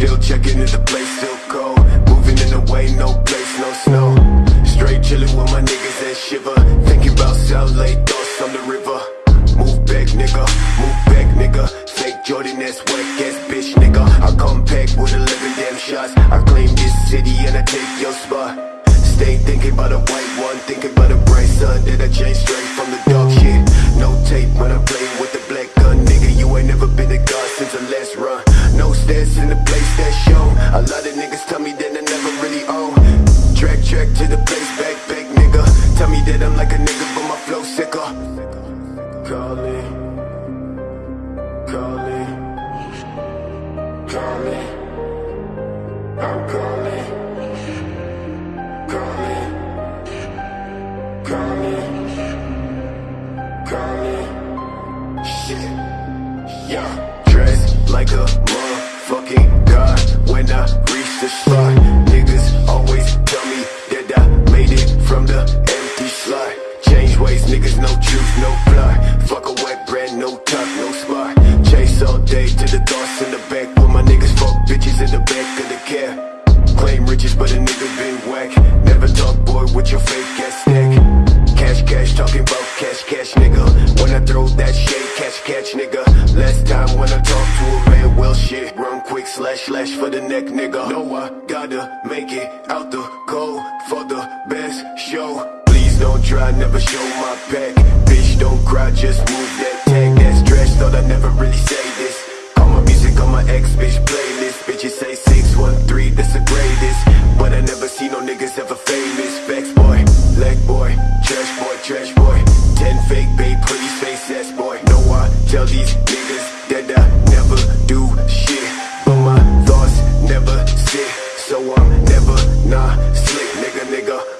Still checking if the place still cold. Moving in the way, no place, no snow. Straight chilling with my niggas that shiver. Thinking about South Lake, thoughts on the river. Move back, nigga. Move back, nigga. Fake Jordan, that's whack ass bitch, nigga. I come back with 11 damn shots. I claim this city and I take your spot. Stay thinking about a white one, thinking about a bright sun that I changed straight from the dark shit. Yeah. Dressed like a motherfucking god when I reach the spot. Niggas always tell me that I made it from the empty slot. Change ways, niggas, no truth, no plot. Fuck a wet brand, no top, no spot. Chase all day to the thoughts in the back. With my niggas, fuck bitches in the back of the cab. Claim riches, but a nigga been whack. Never talk, boy, with your fake when I throw that shit Catch, catch, nigga. Less time when I talk to a man. Well, shit. Run quick, slash, slash for the neck, nigga. Know I gotta make it out the cold For the best show. Please don't try, never show my back. Bitch, don't cry, just move that tag. That stretch. thought I'd never really say this. Call my music on my ex-bitch playlist Bitches say 613, that's a never, nah, slick nigga, nigga.